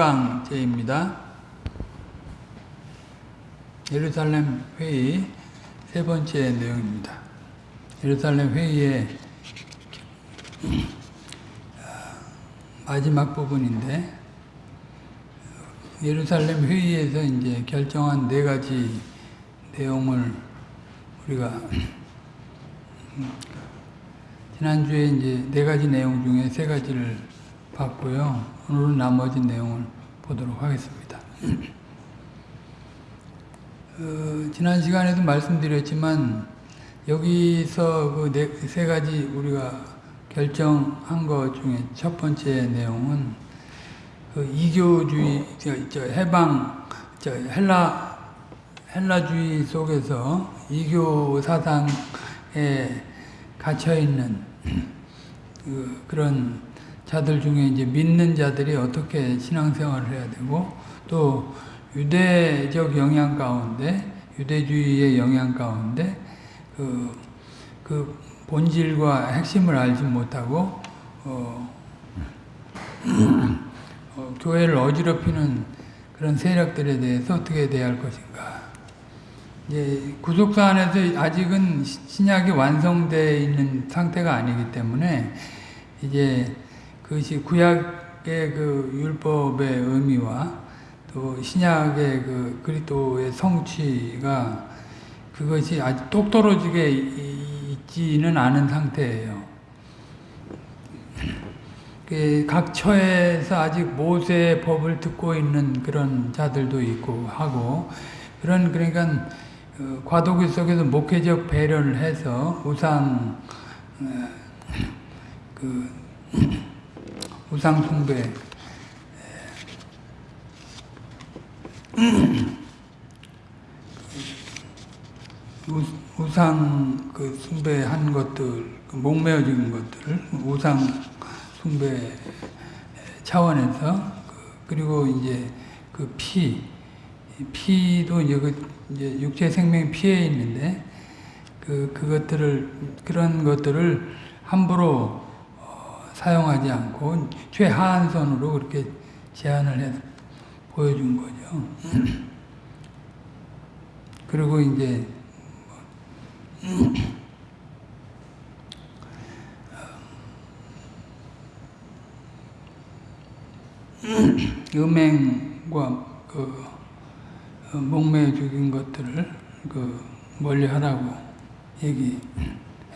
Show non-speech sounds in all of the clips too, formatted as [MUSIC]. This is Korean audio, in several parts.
강제입니다. 예루살렘 회의 세 번째 내용입니다. 예루살렘 회의의 마지막 부분인데 예루살렘 회의에서 이제 결정한 네 가지 내용을 우리가 지난주에 이제 네 가지 내용 중에 세 가지를 봤고요. 오늘은 나머지 내용을 보도록 하겠습니다. [CLEARS THROAT] 어, 지난 시간에도 말씀드렸지만 여기서 그네 가지 우리가 결정한 것 중에 첫 번째 내용은 그 이교주의, 저, 저 해방, 저 헬라 헬라주의 속에서 이교 사상에 갇혀 있는 [CLEARS THROAT] 그, 그런 자들 중에 이제 믿는 자들이 어떻게 신앙생활을 해야 되고 또 유대적 영향 가운데 유대주의의 영향 가운데 그, 그 본질과 핵심을 알지 못하고 어, [CLEARS THROAT] 어, 교회를 어지럽히는 그런 세력들에 대해서 어떻게 대할 것인가. 이제 구속사 안에서 아직은 신약이 완성되어 있는 상태가 아니기 때문에 이제 그것이 구약의 그 율법의 의미와 또 신약의 그 그리스도의 성취가 그것이 아주 똑 떨어지게 있지는 않은 상태예요. 각 처에서 아직 모세의 법을 듣고 있는 그런 자들도 있고 하고 그런 그러니까 과도기 속에서 목회적 배려를 해서 우상 그 우상 숭배. 우상 그 숭배한 것들 목매어진 것들 우상 숭배 차원에서 그 리고 이제 그 피, 피도 이제 그 이제 육체 생명 피해 있는데 그 그것들을 그런 것들을 함부로 어, 사용하지 않고 최하한선으로 그렇게 제안을 해서 보여준 거죠. [CLEARS THROAT] 그리고 이제 음행과 그 목매 죽인 것들을 그 멀리 하라고 얘기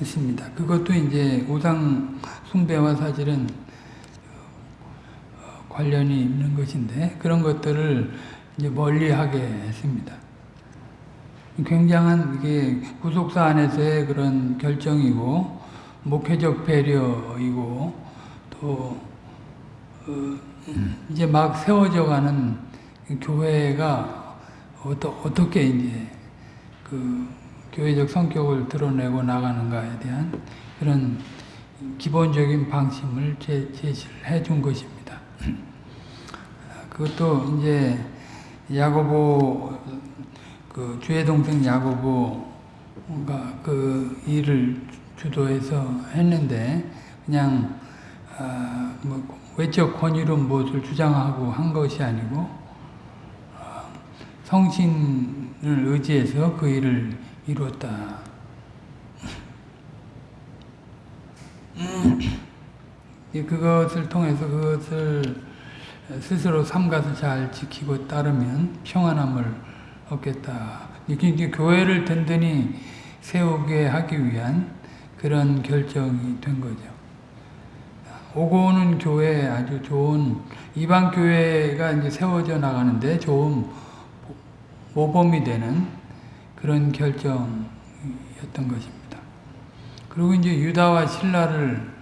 했습니다. 그것도 이제 우상 숭배와 사실은 관련이 있는 것인데 그런 것들을 이제 멀리하게 했습니다. 굉장한 이게 구속사 안에서의 그런 결정이고 목회적 배려이고 또 어, 이제 막 세워져 가는 교회가 어떠, 어떻게 이제 그 교회적 성격을 드러내고 나가는가에 대한 그런 기본적인 방침을 제, 제시를 해 준 것입니다. [CLEARS THROAT] 그것도 이제 야고보 그 주의 동생 야고보가 그 일을 주도해서 했는데 그냥 아, 뭐 외적 권위론 무엇을 주장하고 한 것이 아니고 어, 성신을 의지해서 그 일을 이루었다. 그것을 통해서 그것을 스스로 삼가서 잘 지키고 따르면 평안함을 얻겠다. 이게 교회를 든든히 세우게 하기 위한 그런 결정이 된 거죠. 오고 오는 교회 아주 좋은 이방 교회가 이제 세워져 나가는데 좋은 모범이 되는 그런 결정이었던 것입니다. 그리고 이제 유다와 신라를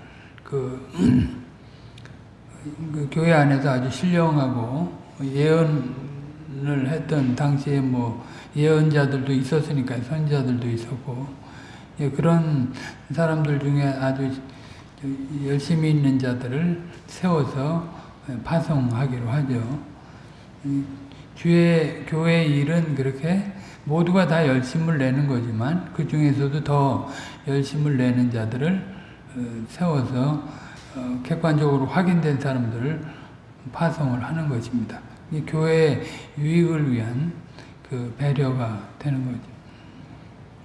그, [CLEARS THROAT] 그 교회 안에서 아주 신령하고 예언을 했던 당시에 뭐 예언자들도 있었으니까 선자들도 있었고 예, 그런 사람들 중에 아주 열심히 있는 자들을 세워서 파송하기로 하죠. 주의 교회 일은 그렇게 모두가 다 열심을 내는 거지만 그 중에서도 더 열심을 내는 자들을 어, 세워서 어, 객관적으로 확인된 사람들을 파송을 하는 것입니다. 이 교회의 유익을 위한 그 배려가 되는 거죠.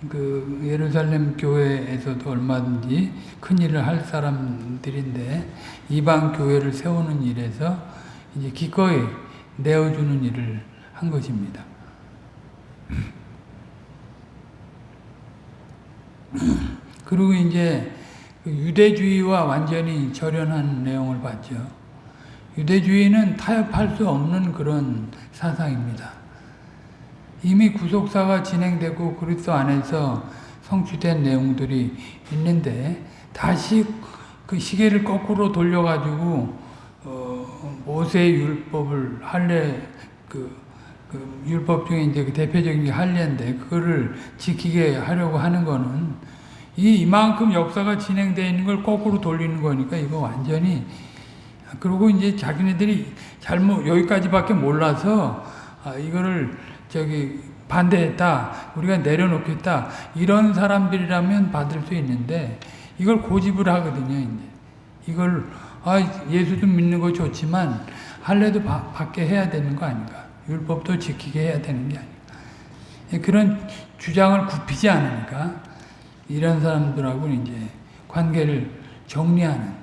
그 예루살렘 교회에서도 얼마든지 큰 일을 할 사람들인데 이방 교회를 세우는 일에서 이제 기꺼이 내어주는 일을 한 것입니다. 그리고 이제 그 유대주의와 완전히 절연한 내용을 봤죠. 유대주의는 타협할 수 없는 그런 사상입니다. 이미 구속사가 진행되고 그리스도 안에서 성취된 내용들이 있는데 다시 그 시계를 거꾸로 돌려가지고 어, 모세 율법을 할례 그, 그 율법 중에 이제 그 대표적인 게 할례인데 그거를 지키게 하려고 하는 거는 이 이만큼 역사가 진행되어 있는 걸 거꾸로 돌리는 거니까 이거 완전히 그리고 이제 자기네들이 잘못 여기까지밖에 몰라서 아, 이거를 저기 반대했다 우리가 내려놓겠다 이런 사람들이라면 받을 수 있는데 이걸 고집을 하거든요 이제. 이걸 아 예수 좀 믿는 거 좋지만 할례도 바, 받게 해야 되는 거 아닌가 율법도 지키게 해야 되는 게 아닌가 그런 주장을 굽히지 않으니까 이런 사람들하고 이제 관계를 정리하는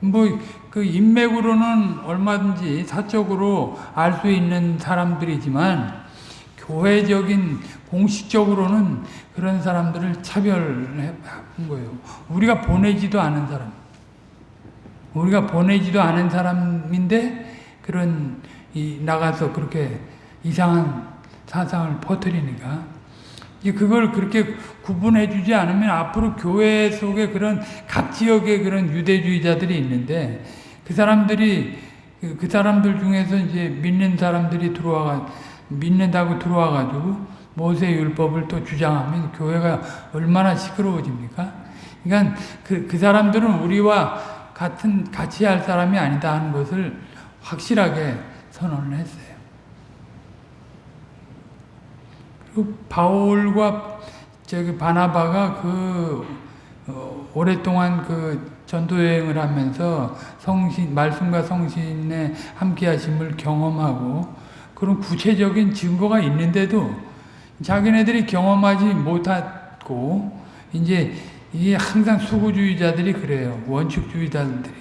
뭐 그 인맥으로는 얼마든지 사적으로 알 수 있는 사람들이지만 교회적인 공식적으로는 그런 사람들을 차별한 거예요. 우리가 보내지도 않은 사람. 우리가 보내지도 않은 사람인데 그런 이 나가서 그렇게 이상한 사상을 퍼뜨리니까 그걸 그렇게 구분해 주지 않으면 앞으로 교회 속에 그런 각 지역에 그런 유대주의자들이 있는데 그 사람들이 그 사람들 중에서 이제 믿는 사람들이 들어와 믿는다고 들어와 가지고 모세 율법을 또 주장하면 교회가 얼마나 시끄러워집니까? 그러니까 그, 그 사람들은 우리와 같은 같이 할 사람이 아니다 하는 것을 확실하게 선언을 했어요. 그 바울과 저기 바나바가 그 어, 오랫동안 그 전도 여행을 하면서 성신 말씀과 성신에 함께하심을 경험하고 그런 구체적인 증거가 있는데도 자기네들이 경험하지 못하고 이제 이게 항상 수구주의자들이 그래요 원칙주의자들이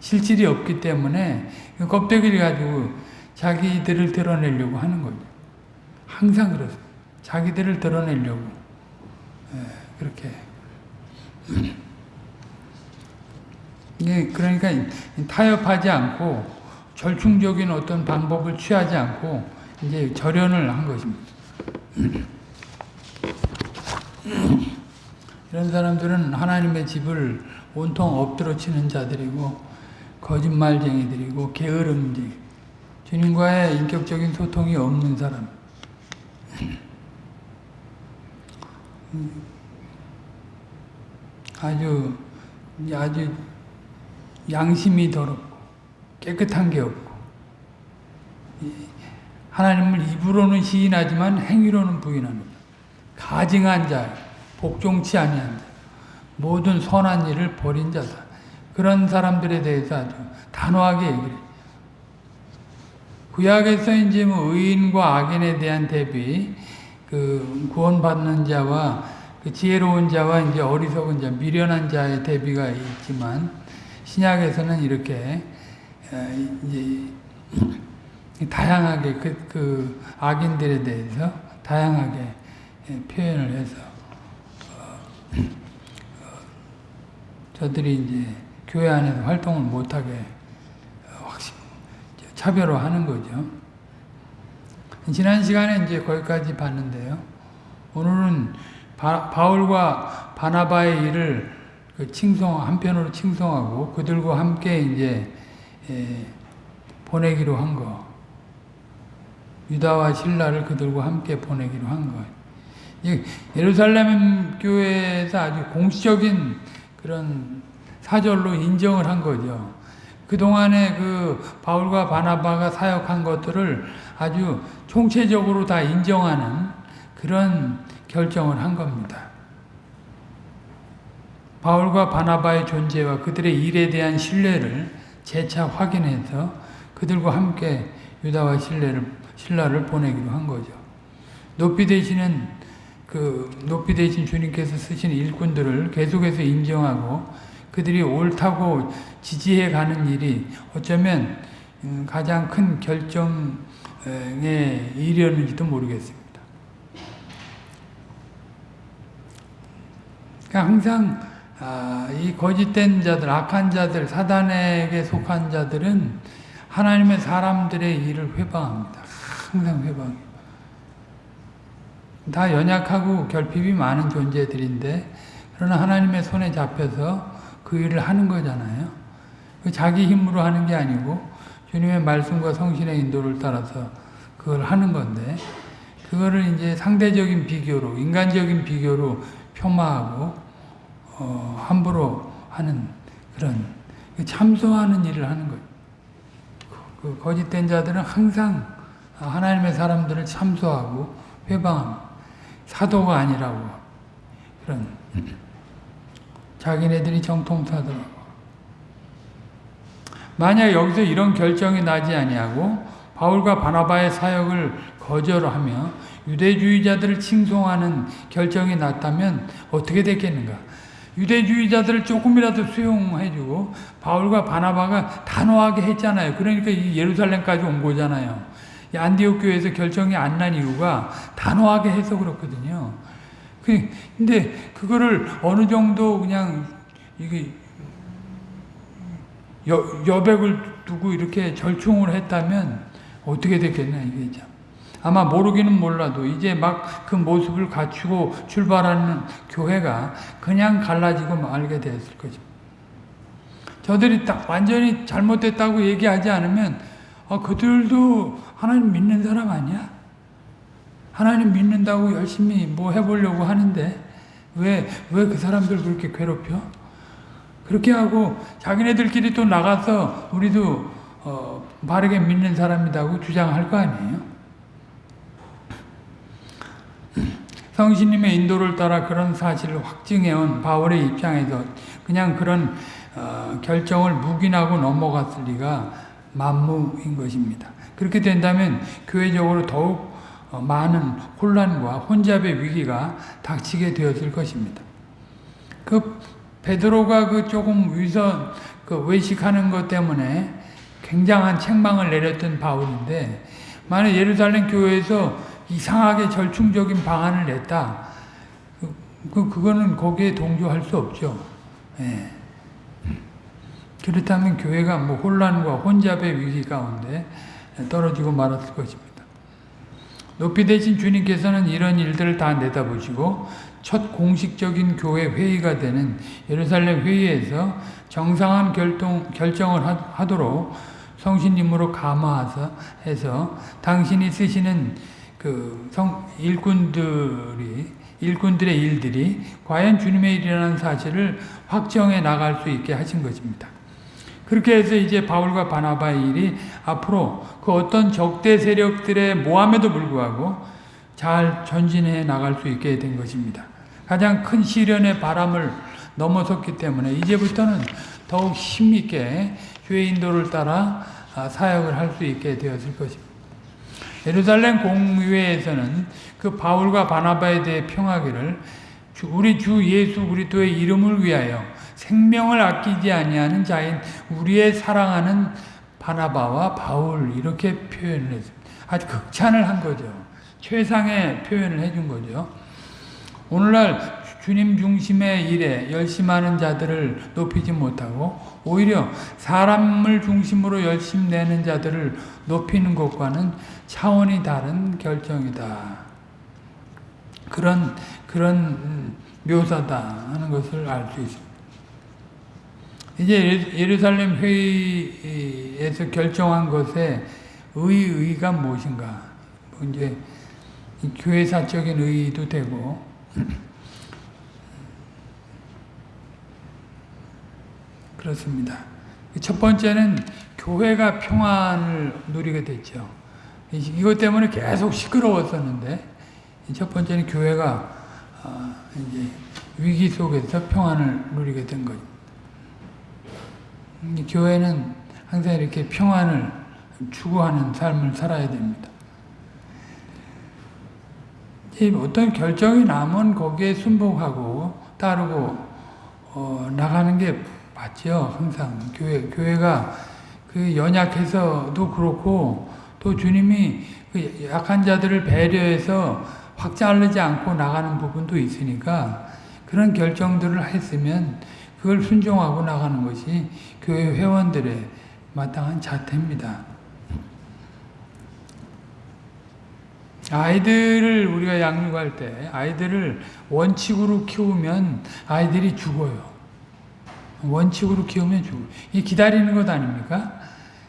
실질이 없기 때문에 껍데기를 가지고 자기들을 드러내려고 하는 거죠. 항상 그렇습니다. 자기들을 드러내려고 예, 그렇게 [CLEARS THROAT] 예, 그러니까 타협하지 않고 절충적인 어떤 방법을 취하지 않고 이제 절연을 한 것입니다. [CLEARS THROAT] 이런 사람들은 하나님의 집을 온통 엎드려 치는 자들이고 거짓말쟁이들이고 게으름쟁이 주님과의 인격적인 소통이 없는 사람 아주 아주 양심이 더럽고 깨끗한 게 없고 하나님을 입으로는 시인하지만 행위로는 부인합니다. 가증한 자, 복종치 아니한 자, 모든 선한 일을 버린 자다. 그런 사람들에 대해서 아주 단호하게 얘기를. 구약에서 이제 뭐 의인과 악인에 대한 대비, 그 구원받는 자와 그 지혜로운 자와 이제 어리석은 자, 미련한 자의 대비가 있지만 신약에서는 이렇게 이제 다양하게 그, 그 악인들에 대해서 다양하게 표현을 해서 어, 어, 저들이 이제 교회 안에서 활동을 못하게 차별화하는 거죠. 지난 시간에 이제 거기까지 봤는데요. 오늘은 바, 바울과 바나바의 일을 그 칭송 한편으로 칭송하고 그들과 함께 이제 에, 보내기로 한 거. 유다와 신라를 그들과 함께 보내기로 한 거. 예루살렘 교회에서 아주 공식적인 그런 사절로 인정을 한 거죠. 그동안에 그 바울과 바나바가 사역한 것들을 아주 총체적으로 다 인정하는 그런 결정을 한 겁니다. 바울과 바나바의 존재와 그들의 일에 대한 신뢰를 재차 확인해서 그들과 함께 유다와 신라를, 신라를 보내기로 한 거죠. 높이 되시는 그 높이 되신 주님께서 쓰신 일꾼들을 계속해서 인정하고 그들이 옳다고 지지해 가는 일이 어쩌면 음, 가장 큰 결정에 이르는지도 모르겠습니다. 그러니까 항상 아, 이 거짓된 자들, 악한 자들, 사단에게 속한 자들은 하나님의 사람들의 일을 회방합니다. 항상 회방. 다 연약하고 결핍이 많은 존재들인데 그러나 하나님의 손에 잡혀서 그 일을 하는 거잖아요. 그 자기 힘으로 하는 게 아니고 주님의 말씀과 성신의 인도를 따라서 그걸 하는 건데 그거를 이제 상대적인 비교로 인간적인 비교로 폄하하고 어, 함부로 하는 그런 참소하는 일을 하는 거예요. 그 거짓된 자들은 항상 하나님의 사람들을 참소하고 회방합니다. 사도가 아니라고 그런 자기네들이 정통사더라고. 만약 여기서 이런 결정이 나지 아니하고 바울과 바나바의 사역을 거절하며 유대주의자들을 칭송하는 결정이 났다면 어떻게 됐겠는가? 유대주의자들을 조금이라도 수용해주고 바울과 바나바가 단호하게 했잖아요. 그러니까 예루살렘까지 온 거잖아요. 안디옥 교회에서 결정이 안 난 이유가 단호하게 해서 그렇거든요. 그, 근데 그거를 어느 정도 그냥 이게 여, 여백을 두고 이렇게 절충을 했다면 어떻게 됐겠나 이게 참. 아마 모르기는 몰라도 이제 막 그 모습을 갖추고 출발하는 교회가 그냥 갈라지고 말게 되었을 거죠. 저들이 딱 완전히 잘못됐다고 얘기하지 않으면 아, 그들도 하나님 믿는 사람 아니야? 하나님 믿는다고 열심히 뭐 해보려고 하는데 왜 왜 그 사람들 그렇게 괴롭혀? 그렇게 하고 자기네들끼리 또 나가서 우리도 어, 바르게 믿는 사람이라고 주장할 거 아니에요? 성신님의 인도를 따라 그런 사실을 확증해온 바울의 입장에서 그냥 그런 어, 결정을 묵인하고 넘어갔을 리가 만무인 것입니다. 그렇게 된다면 교회적으로 더욱 어, 많은 혼란과 혼잡의 위기가 닥치게 되었을 것입니다. 그 베드로가 그 조금 위선 그 외식하는 것 때문에 굉장한 책망을 내렸던 바울인데 만약 예루살렘 교회에서 이상하게 절충적인 방안을 냈다. 그, 그 그거는 거기에 동조할 수 없죠. 예. 그렇다면 교회가 뭐 혼란과 혼잡의 위기 가운데 떨어지고 말았을 것입니다. 높이 되신 주님께서는 이런 일들을 다 내다보시고 첫 공식적인 교회 회의가 되는 예루살렘 회의에서 정상한 결동, 결정을 하도록 성신님으로 감화해서 해서 당신이 쓰시는 그 성, 일꾼들이 일꾼들의 일들이 과연 주님의 일이라는 사실을 확정해 나갈 수 있게 하신 것입니다. 그렇게 해서 이제 바울과 바나바의 일이 앞으로 그 어떤 적대 세력들의 모함에도 불구하고 잘 전진해 나갈 수 있게 된 것입니다. 가장 큰 시련의 바람을 넘어섰기 때문에 이제부터는 더욱 힘있게 주의 인도를 따라 아, 사역을 할 수 있게 되었을 것입니다. 예루살렘 공의회에서는 그 바울과 바나바에 대해 평하기를 우리 주 예수 그리스도의 이름을 위하여 생명을 아끼지 아니하는 자인 우리의 사랑하는 바나바와 바울 이렇게 표현을 했습니다. 아주 극찬을 한 거죠. 최상의 표현을 해준 거죠. 오늘날 주님 중심의 일에 열심하는 자들을 높이지 못하고 오히려 사람을 중심으로 열심 내는 자들을 높이는 것과는 차원이 다른 결정이다. 그런 그런 묘사다 하는 것을 알 수 있습니다. 이제 예루살렘 회의에서 결정한 것에 의의가 무엇인가? 뭐 이제 교회사적인 의의도 되고 [CLEARS THROAT] 그렇습니다. 첫 번째는 교회가 평안을 누리게 됐죠. 이것 때문에 계속 시끄러웠었는데 첫 번째는 교회가 어, 이제 위기 속에서 평안을 누리게 된 거죠. 교회는 항상 이렇게 평안을 추구하는 삶을 살아야 됩니다. 이 어떤 결정이 나면 거기에 순복하고 따르고 어, 나가는 게 맞죠. 항상 교회 교회가 그 연약해서도 그렇고 또 주님이 그 약한 자들을 배려해서 확장하지 않고 나가는 부분도 있으니까 그런 결정들을 했으면 그걸 순종하고 나가는 것이 교회 회원들의 마땅한 자태입니다. 아이들을 우리가 양육할 때 아이들을 원칙으로 키우면 아이들이 죽어요. 원칙으로 키우면 죽어요. 이 기다리는 것 아닙니까?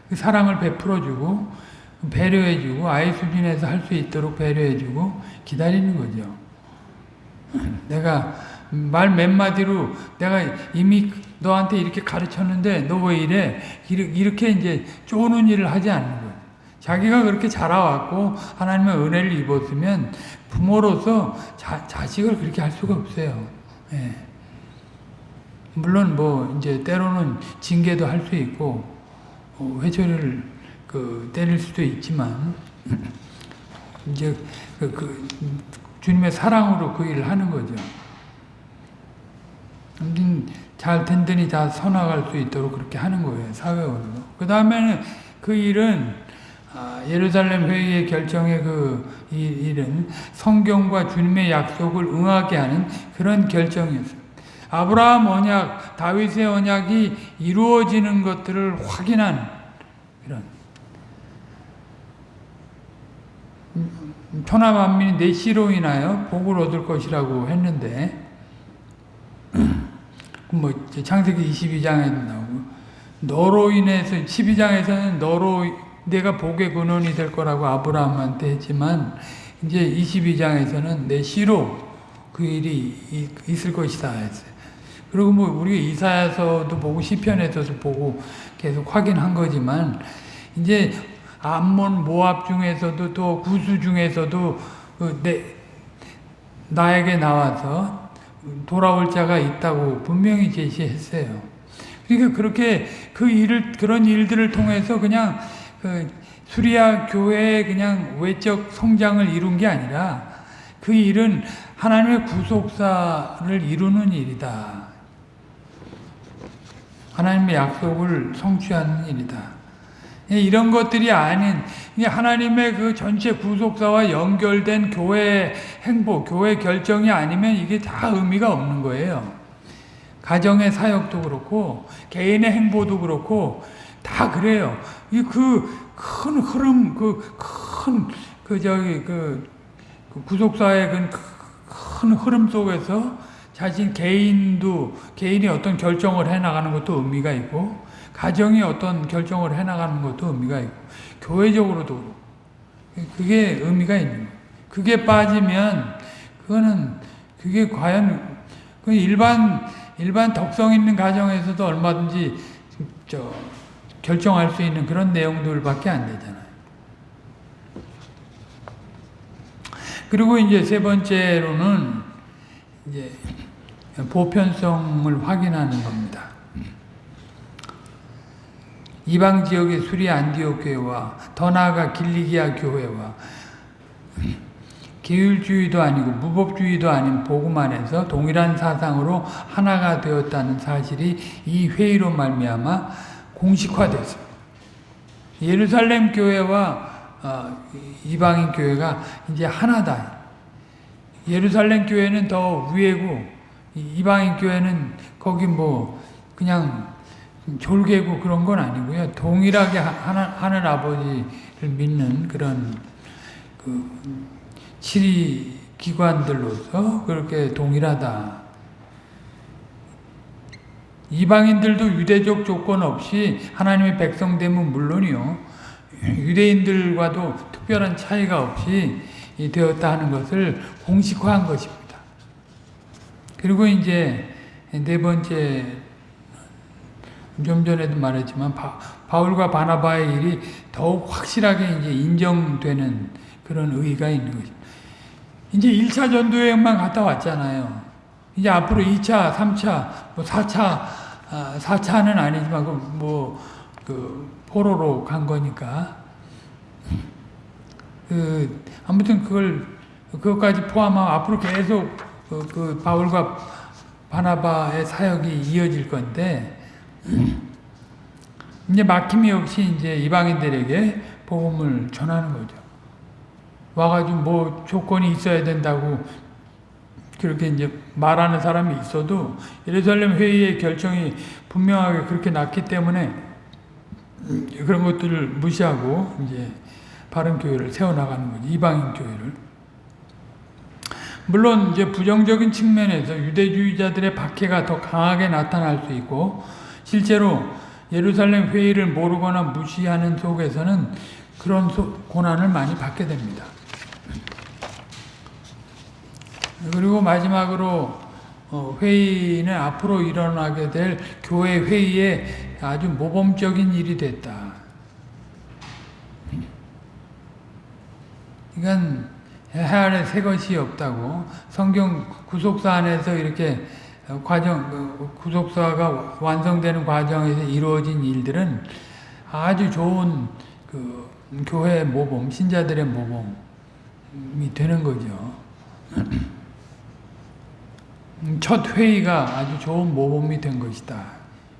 그 사랑을 베풀어주고 배려해주고 아이 수준에서 할 수 있도록 배려해주고 기다리는 거죠. 내가 말 몇 마디로 내가 이미 너한테 이렇게 가르쳤는데 너 왜 이래? 이렇게 이제 쪼는 일을 하지 않는 거예요. 자기가 그렇게 자라왔고 하나님의 은혜를 입었으면 부모로서 자, 자식을 그렇게 할 수가 없어요. 예. 물론 뭐 이제 때로는 징계도 할 수 있고 어, 회초리를 그 때릴 수도 있지만 [CLEARS THROAT] 이제 그, 그 주님의 사랑으로 그 일을 하는 거죠. 잘 든든히 다 서나갈 수 있도록 그렇게 하는 거예요. 사회적으로. 그 다음에는 그 일은 아, 예루살렘 회의의 결정의 그 일은 성경과 주님의 약속을 응하게 하는 그런 결정이었습니다. 아브라함 언약, 다윗의 언약이 이루어지는 것들을 확인한 그런 천하 만민이 내 씨로 인하여 복을 얻을 것이라고 했는데 뭐 창세기 22장에도 나오고 너로 인해서 12장에서는 너로 내가 복의 근원이 될 거라고 아브라함한테 했지만 이제 22장에서는 내 씨로 그 일이 있을 것이다 했어요. 그리고 뭐 우리가 이사야서도 보고 시편에서도 보고 계속 확인한 거지만 이제 암몬 모압 중에서도 또 구수 중에서도 그 내, 나에게 나와서 돌아올 자가 있다고 분명히 제시했어요. 그러니까 그렇게 그 일을 그런 일들을 통해서 그냥 그 수리아 교회의 그냥 외적 성장을 이룬 게 아니라 그 일은 하나님의 구속사를 이루는 일이다. 하나님의 약속을 성취하는 일이다. 예, 이런 것들이 아닌 하나님의 그 전체 구속사와 연결된 교회 행보, 교회 결정이 아니면 이게 다 의미가 없는 거예요. 가정의 사역도 그렇고 개인의 행보도 그렇고 다 그래요. 이 그 큰 흐름, 그 큰 그 저기 그, 그 구속사의 큰 흐름 속에서 자신 개인도 개인이 어떤 결정을 해 나가는 것도 의미가 있고 가정이 어떤 결정을 해 나가는 것도 의미가 있고 교회적으로도 그게 의미가 있는 거예요. 그게 빠지면 그거는 그게 과연 그 일반 일반 덕성 있는 가정에서도 얼마든지 저 결정할 수 있는 그런 내용들밖에 안 되잖아요. 그리고 이제 세 번째로는 이제 보편성을 확인하는 겁니다. 이방 지역의 수리 안디옥 교회와 더 나아가 길리기아 교회와 계율주의도 아니고 무법주의도 아닌 복음 안에서 동일한 사상으로 하나가 되었다는 사실이 이 회의로 말미암아 공식화됐습니다. 예루살렘 교회와 어, 이방인 교회가 이제 하나다. 예루살렘 교회는 더 위에고 이방인 교회는 거기 뭐 그냥 졸개고 그런 건 아니고요. 동일하게 하나, 하늘 아버지를 믿는 그런 그 치리 기관들로서 그렇게 동일하다. 이방인들도 유대적 조건 없이 하나님의 백성됨은 물론이요. 유대인들과도 특별한 차이가 없이 되었다 하는 것을 공식화한 것입니다. 그리고 이제 네 번째 좀 전에도 말했지만 바, 바울과 바나바의 일이 더욱 확실하게 이제 인정되는 그런 의의가 있는 거죠. 이제 1차 전도여행만 갔다 왔잖아요. 이제 앞으로 2차, 3차, 뭐 4차, 아, 4차는 아니지만 그 뭐, 그 포로로 간 거니까 그 아무튼 그걸 그것까지 포함하면 앞으로 계속 그, 그 바울과 바나바의 사역이 이어질 건데 이제 막힘이 없이 이제 이방인들에게 복음을 전하는 거죠. 와가지고 뭐 조건이 있어야 된다고 그렇게 이제 말하는 사람이 있어도 예루살렘 회의의 결정이 분명하게 그렇게 났기 때문에 그런 것들을 무시하고 이제 바른 교회를 세워나가는 거지 이방인 교회를 물론 이제 부정적인 측면에서 유대주의자들의 박해가 더 강하게 나타날 수 있고 실제로 예루살렘 회의를 모르거나 무시하는 속에서는 그런 고난을 많이 받게 됩니다. 그리고 마지막으로 어, 회의는 앞으로 일어나게 될 교회 회의에 아주 모범적인 일이 됐다. 이건 해아래 새 것이 없다고 성경 구속사 안에서 이렇게 과정 그 구속사가 완성되는 과정에서 이루어진 일들은 아주 좋은 그 교회의 모범, 신자들의 모범이 되는 거죠. [CLEARS THROAT] 첫 회의가 아주 좋은 모범이 된 것이다.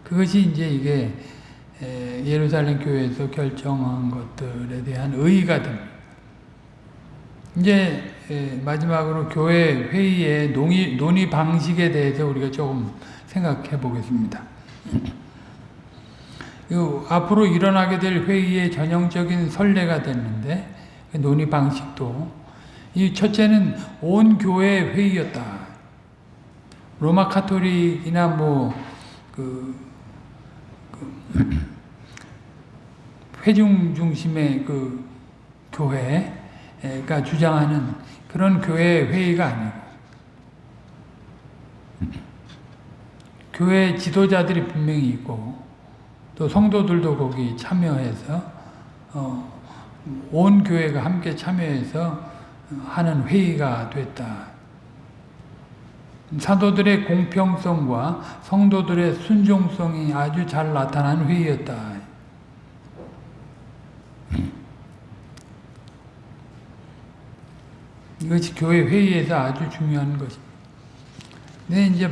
그것이 이제 이게 예루살렘 교회에서 결정한 것들에 대한 의의가 됩니다. 이제 마지막으로 교회 회의의 논의, 논의 방식에 대해서 우리가 조금 생각해 보겠습니다. [CLEARS THROAT] 앞으로 일어나게 될 회의의 전형적인 선례가 됐는데 그 논의 방식도 이 첫째는 온 교회 회의였다. 로마 카톨릭이나 뭐그 그 [CLEARS THROAT] 회중 중심의 그 교회가 주장하는 그런 교회 회의가 아니고 교회 지도자들이 분명히 있고 또 성도들도 거기 참여해서 어, 온 교회가 함께 참여해서 하는 회의가 됐다. 사도들의 공평성과 성도들의 순종성이 아주 잘 나타난 회의였다. 이것이 교회 회의에서 아주 중요한 것입니다. 네, 이제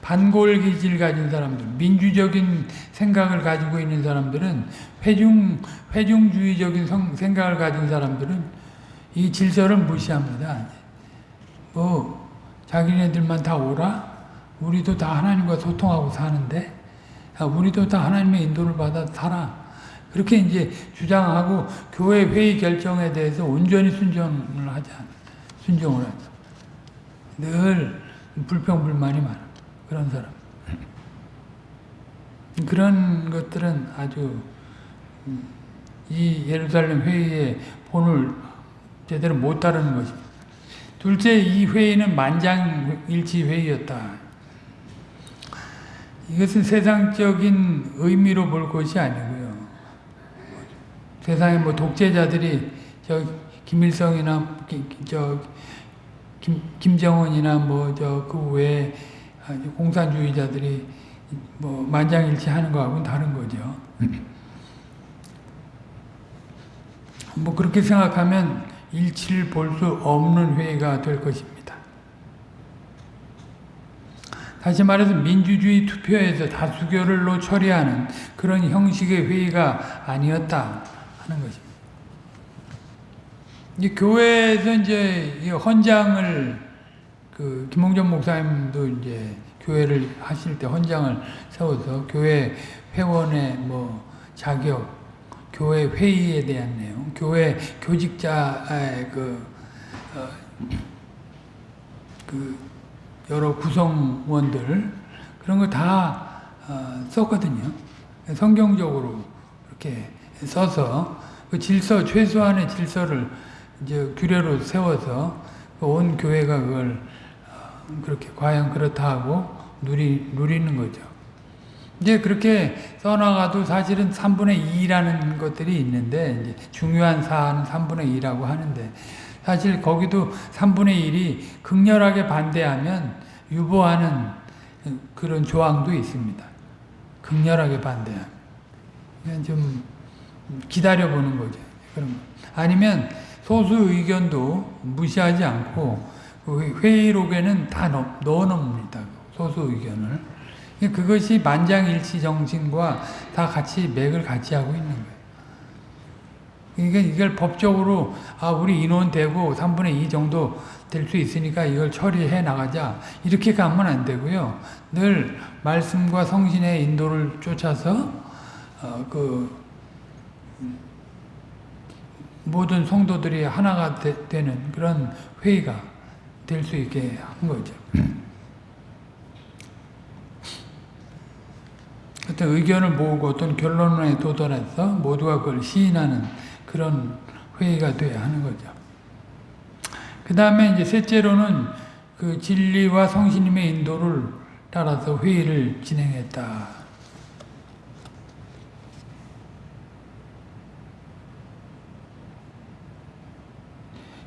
반골 기질 가진 사람들, 민주적인 생각을 가지고 있는 사람들은 회중 회중주의적인 성, 생각을 가진 사람들은 이 질서를 무시합니다. 뭐 자기네들만 다 오라? 우리도 다 하나님과 소통하고 사는데 우리도 다 하나님의 인도를 받아 살아. 그렇게 이제 주장하고 교회 회의 결정에 대해서 온전히 순종을 하지 않아. 순종을 하죠. 늘 불평불만이 많아. 그런 사람. 그런 것들은 아주 이 예루살렘 회의의 본을 제대로 못 따르는 것입니다. 둘째, 이 회의는 만장일치 회의였다. 이것은 세상적인 의미로 볼 것이 아니고요. 세상에 뭐 독재자들이 저 김일성이나 저 김, 김정은이나 뭐 저 그 외에 공산주의자들이 뭐 만장일치 하는 거하고는 다른 거죠. 뭐 그렇게 생각하면 일치를 볼 수 없는 회의가 될 것입니다. 다시 말해서 민주주의 투표에서 다수결로 처리하는 그런 형식의 회의가 아니었다 하는 것입니다. 이제 교회에서 이제 헌장을 그 김홍전 목사님도 이제 교회를 하실 때 헌장을 세워서 교회 회원의 뭐 자격 교회 회의에 대한 내용, 교회 교직자의 그, 어, 그 여러 구성원들 그런 거다 어, 썼거든요. 성경적으로 이렇게 써서 그 질서 최소한의 질서를 이제 규례로 세워서 온 교회가 그걸 어, 그렇게 과연 그렇다 하고 누리 누리는 거죠. 이제 그렇게 써나가도 사실은 3분의 2라는 것들이 있는데 이제 중요한 사안은 3분의 2라고 하는데 사실 거기도 3분의 1이 극렬하게 반대하면 유보하는 그런 조항도 있습니다. 극렬하게 반대하면. 좀 기다려보는 거죠. 그런 거. 아니면 소수 의견도 무시하지 않고 그 회의록에는 다 넣, 넣어 놓습니다. 소수 의견을. 그것이 만장일치 정신과 다 같이 맥을 같이 하고 있는 거예요. 그러니까 이걸 법적으로 아 우리 인원 되고 3분의 2 정도 될 수 있으니까 이걸 처리해 나가자 이렇게 가면 안 되고요. 늘 말씀과 성신의 인도를 쫓아서 어, 그 모든 성도들이 하나가 되, 는 그런 회의가 될 수 있게 한 거죠. 어떤 의견을 모으고 어떤 결론에 도달해서 모두가 그걸 시인하는 그런 회의가 돼야 하는 거죠. 그 다음에 이제 셋째로는 그 진리와 성신님의 인도를 따라서 회의를 진행했다.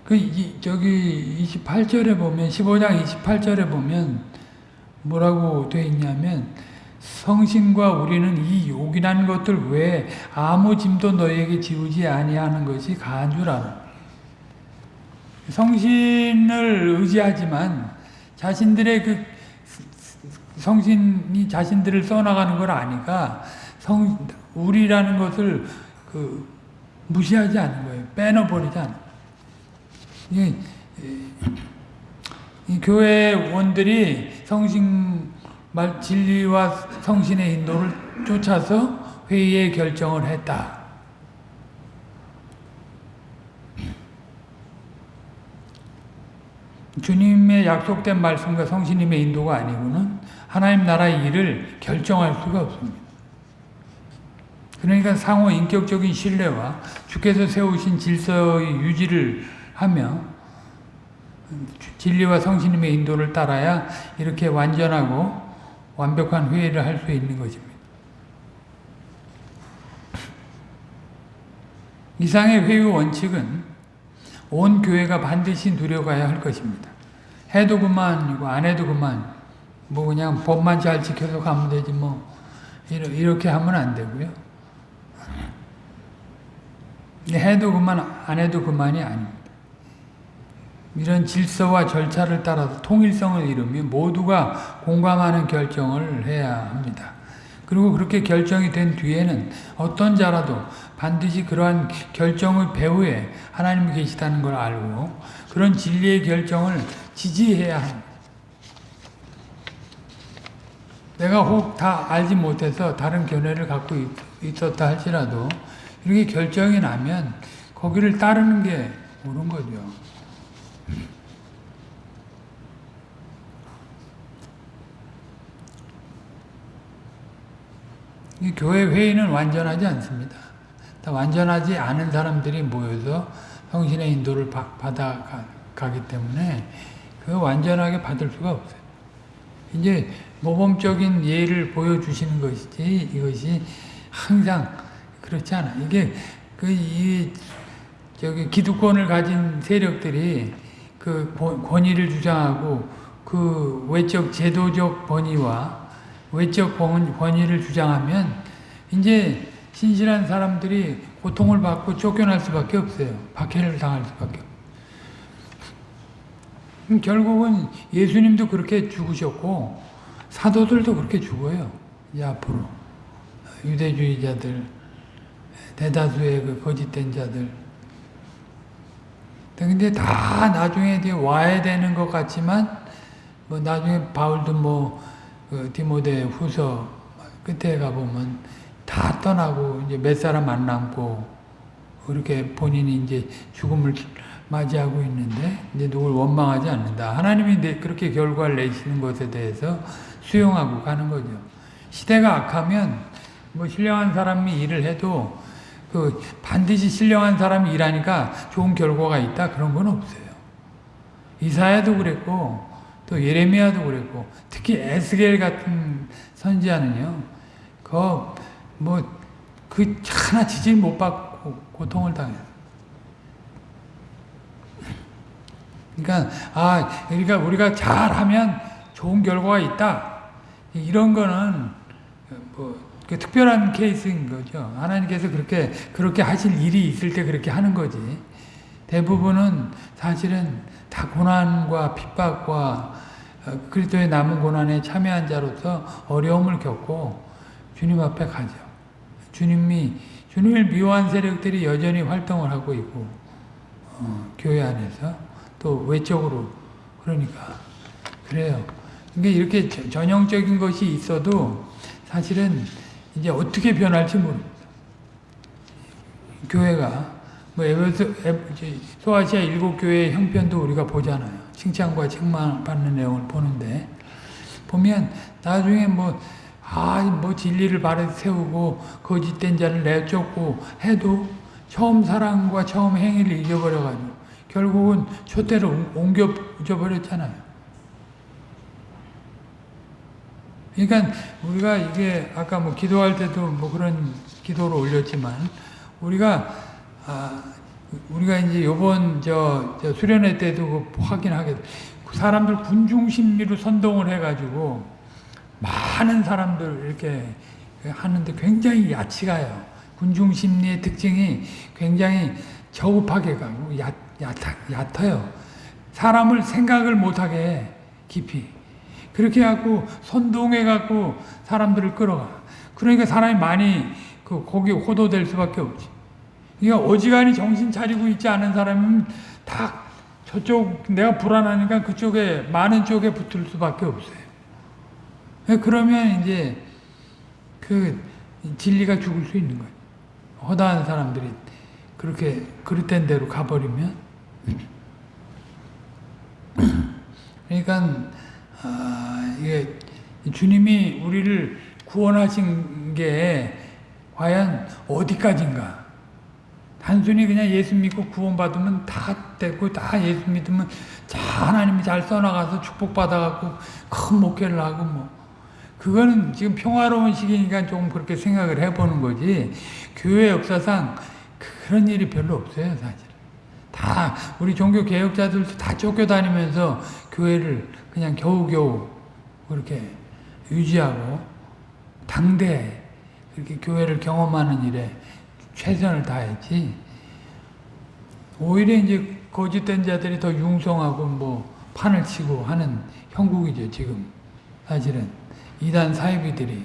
그, 이, 저기 28절에 보면, 15장 28절에 보면 뭐라고 되어 있냐면, 성신과 우리는 이 욕이라는 것들 외에 아무 짐도 너에게 지우지 아니하는 것이 알아. 성신을 의지하지만 자신들의 그 성신이 자신들을 써나가는 걸 아니까 성 우리라는 것을 그 무시하지 않는 거예요. 빼놓버리지 않는. 이, 이 교회 원들이 성신 말 진리와 성신의 인도를 쫓아서 회의의 결정을 했다. 주님의 약속된 말씀과 성신님의 인도가 아니고는 하나님 나라의 일을 결정할 수가 없습니다. 그러니까 상호 인격적인 신뢰와 주께서 세우신 질서의 유지를 하며 진리와 성신님의 인도를 따라야 이렇게 완전하고 완벽한 회의를 할 수 있는 것입니다. 이상의 회의 원칙은 온 교회가 반드시 누려가야 할 것입니다. 해도 그만이고 안 해도 그만 뭐 그냥 법만 잘 지켜서 가면 되지 뭐 이렇게 하면 안 되고요. 해도 그만 안 해도 그만이 아닙니다. 이런 질서와 절차를 따라서 통일성을 이루며 모두가 공감하는 결정을 해야 합니다. 그리고 그렇게 결정이 된 뒤에는 어떤 자라도 반드시 그러한 결정의 배후에 하나님이 계시다는 걸 알고 그런 진리의 결정을 지지해야 합니다. 내가 혹 다 알지 못해서 다른 견해를 갖고 있었다 할지라도 이렇게 결정이 나면 거기를 따르는 게 옳은 거죠. 이 교회 회의는 완전하지 않습니다. 완전하지 않은 사람들이 모여서 성신의 인도를 받아가기 때문에 그 완전하게 받을 수가 없어요. 이제 모범적인 예를 보여주시는 것이지 이것이 항상 그렇지 않아. 이게 그 이 저기 기득권을 가진 세력들이 그 권위를 주장하고 그 외적 제도적 권위와 외적 권위를 주장하면 이제 신실한 사람들이 고통을 받고 쫓겨날 수밖에 없어요. 박해를 당할 수밖에 음, 결국은 예수님도 그렇게 죽으셨고 사도들도 그렇게 죽어요. 이제 앞으로 유대주의자들 대다수의 그 거짓된 자들 근데 다 나중에 와야 되는 것 같지만 뭐 나중에 바울도 뭐 그 디모데 후서 끝에 가보면 다 떠나고 이제 몇 사람 안 남고 그렇게 본인이 이제 죽음을 맞이하고 있는데 이제 누굴 원망하지 않는다. 하나님이 그렇게 결과를 내시는 것에 대해서 수용하고 가는 거죠. 시대가 악하면 뭐 신령한 사람이 일을 해도 그 반드시 신령한 사람이 일하니까 좋은 결과가 있다 그런 건 없어요. 이사야도 그랬고 또 예레미야도 그랬고 특히 에스겔 같은 선지자는요. 그뭐 그 하나 지질 못 받고 고통을 당해요. 그러니까 아 그러니까 우리가 잘하면 좋은 결과가 있다. 이런 거는 뭐그 특별한 케이스인 거죠. 하나님께서 그렇게 그렇게 하실 일이 있을 때 그렇게 하는 거지. 대부분은 사실은 다 고난과 핍박과 어, 그리스도의 남은 고난에 참여한 자로서 어려움을 겪고 주님 앞에 가죠. 주님이 주님을 미워한 세력들이 여전히 활동을 하고 있고 어, 교회 안에서 또 외적으로 그러니까 그래요. 그러니까 이렇게 저- 전형적인 것이 있어도 사실은 이제 어떻게 변할지 모릅니다. 교회가 뭐 에베소 소아시아 일곱 교회의 형편도 우리가 보잖아요. 칭찬과 책망 받는 내용을 보는데 보면 나중에 뭐 아, 뭐 진리를 바로 세우고 거짓된 자를 내쫓고 해도 처음 사랑과 처음 행위를 잊어버려가지고 결국은 초대로 옮겨 잊어버렸잖아요. 그러니까 우리가 이게 아까 뭐 기도할 때도 뭐 그런 기도를 올렸지만 우리가 아 우리가 이제 요번 저, 저 수련회 때도 그 확인하게 사람들 군중 심리로 선동을 해 가지고 많은 사람들 이렇게 하는데 굉장히 야치가요. 군중 심리의 특징이 굉장히 저급하게 가고 얕, 얕, 얕아요. 사람을 생각을 못하게 해, 깊이. 그렇게 해갖고 선동해갖고 사람들을 끌어가. 그러니까 사람이 많이 그 거기에 호도될 수밖에 없지. 그러니까 어지간히 정신 차리고 있지 않은 사람은 다 저쪽 내가 불안하니까 그쪽에 많은 쪽에 붙을 수밖에 없어요. 그러면 이제 그 진리가 죽을 수 있는 거예요. 허다한 사람들이 그렇게 그릇된 대로 가버리면 그러니까 아, 이게 주님이 우리를 구원하신 게 과연 어디까지인가? 단순히 그냥 예수 믿고 구원받으면 다 되고 다 예수 믿으면 자 하나님이 잘 써나가서 축복받아갖고 큰 목회를 하고 뭐. 그거는 지금 평화로운 시기니까 조금 그렇게 생각을 해보는 거지. 교회 역사상 그런 일이 별로 없어요 사실 다 우리 종교 개혁자들도 다 쫓겨다니면서 교회를 그냥 겨우겨우 그렇게 유지하고 당대 그렇게 교회를 경험하는 일에 최선을 다했지. 오히려 이제 거짓된 자들이 더 융성하고 뭐 판을 치고 하는 형국이죠 지금. 사실은 이단 사이비들이.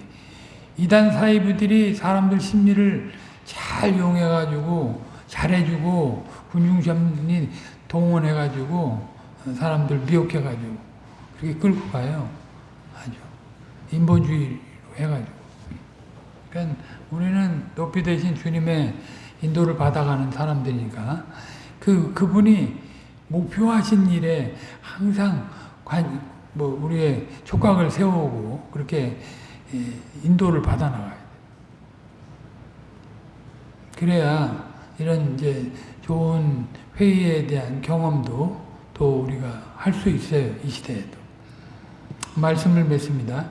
이단 사이비들이 사람들 심리를 잘 이용해가지고 잘해주고 군중심리 동원해가지고 사람들 미혹해가지고 그렇게 끌고 가요. 아주. 인본주의로 해가지고. 그러니까 우리는 높이 되신 주님의 인도를 받아가는 사람들이니까 그 그분이 목표하신 일에 항상 관, 뭐 우리의 촉각을 세우고 그렇게 예, 인도를 받아 나가야 돼. 그래야 이런 이제 좋은 회의에 대한 경험도 또 우리가 할 수 있어요 이 시대에도 말씀을 맺습니다.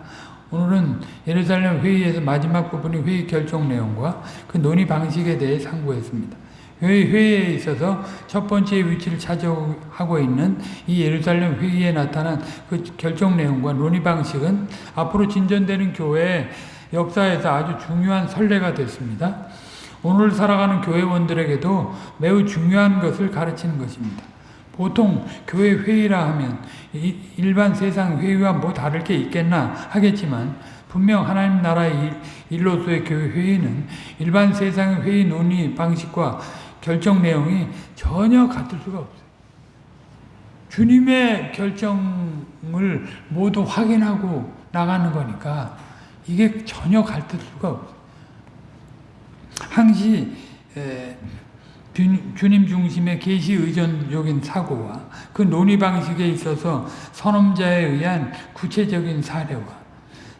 오늘은 예루살렘 회의에서 마지막 부분이 회의 결정 내용과 그 논의 방식에 대해 상고했습니다. 회의, 회의에 있어서 첫 번째 위치를 차지하고 있는 이 예루살렘 회의에 나타난 그 결정 내용과 논의 방식은 앞으로 진전되는 교회의 역사에서 아주 중요한 선례가 됐습니다. 오늘 살아가는 교회원들에게도 매우 중요한 것을 가르치는 것입니다. 보통 교회 회의라 하면 일반 세상 회의와 뭐 다를 게 있겠나 하겠지만 분명 하나님 나라의 일로서의 교회 회의는 일반 세상의 회의 논의 방식과 결정 내용이 전혀 같을 수가 없어요. 주님의 결정을 모두 확인하고 나가는 거니까 이게 전혀 같을 수가 없어요. 항시 에, 주님 중심의 계시 의존적인 사고와 그 논의 방식에 있어서 선험자에 의한 구체적인 사례와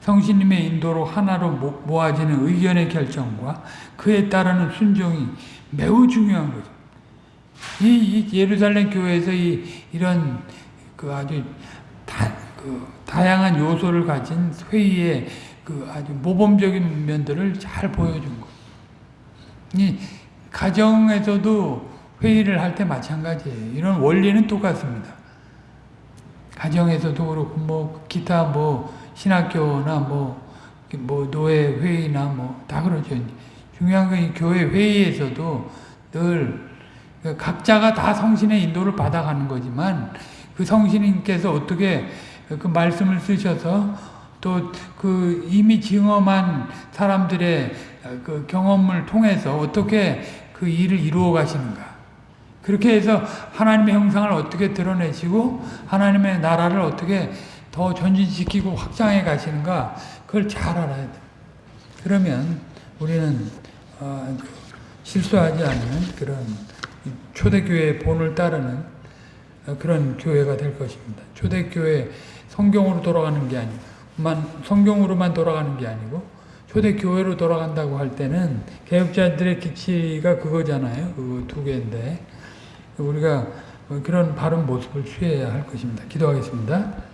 성신님의 인도로 하나로 모아지는 의견의 결정과 그에 따르는 순종이 매우 중요한 거죠. 이, 이 예루살렘 교회에서 이, 이런 그 아주 다, 그 다양한 요소를 가진 회의의 그 아주 모범적인 면들을 잘 보여준 거. 이 가정에서도 회의를 할 때 마찬가지예요. 이런 원리는 똑같습니다. 가정에서도 그렇고 뭐 기타 뭐 신학교나 뭐 뭐 노예 회의나 뭐 다 그러죠. 중요한 건이 교회 회의에서도 늘 각자가 다 성신의 인도를 받아가는 거지만 그 성신님께서 어떻게 그 말씀을 쓰셔서 또 그 이미 증험한 사람들의 그 경험을 통해서 어떻게 그 일을 이루어 가시는가. 그렇게 해서 하나님의 형상을 어떻게 드러내시고 하나님의 나라를 어떻게 더 전진시키고 확장해 가시는가 그걸 잘 알아야 돼. 그러면 우리는 어, 실수하지 않는 그런 초대교회의 본을 따르는 어, 그런 교회가 될 것입니다. 초대교회 성경으로 돌아가는 게 아니고 만 성경으로만 돌아가는 게 아니고 초대교회로 돌아간다고 할 때는 개혁자들의 기치가 그거잖아요. 그거 두 개인데 우리가 그런 바른 모습을 취해야 할 것입니다. 기도하겠습니다.